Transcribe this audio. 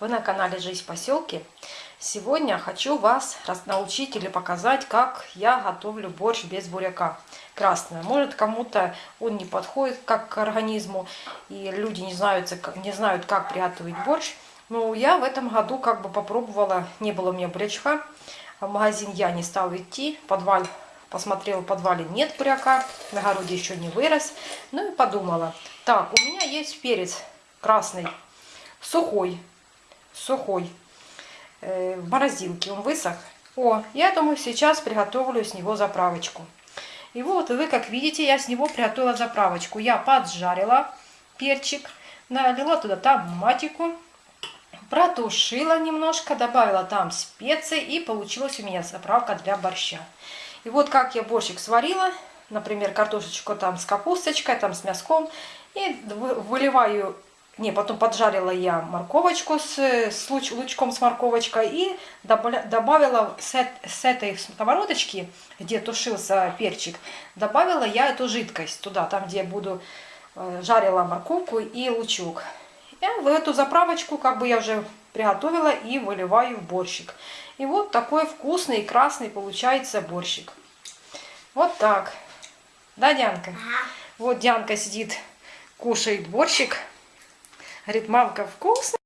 Вы на канале Жизнь в поселке. Сегодня хочу вас научить или показать, как я готовлю борщ без буряка красного. Может кому-то он не подходит как к организму, и люди не знают, не знают как приготовить борщ. Но я в этом году как бы попробовала, не было у меня бурячка, в магазин я не стала идти, подвал посмотрела, в подвале нет буряка, на огороде еще не вырос. Ну и подумала, так, у меня есть перец красный, сухой, сухой, э, в морозилке, он высох. О, я думаю, сейчас приготовлю с него заправочку. И вот вы, как видите, я с него приготовила заправочку. Я поджарила перчик, налила туда томатику, протушила немножко, добавила там специи, и получилась у меня заправка для борща. И вот как я борщик сварила, например, картошечку там с капусточкой, там с мяском, и выливаю не, потом поджарила я морковочку с, с луч, лучком с морковочкой и добавила с, с этой сковородочки, где тушился перчик, добавила я эту жидкость туда, там где я буду э, жарила морковку и лучок. И в эту заправочку как бы я уже приготовила и выливаю в борщик. И вот такой вкусный и красный получается борщик. Вот так. Да, Дианка? Вот Дианка сидит, кушает борщик. Говорит, мамка, вкусно.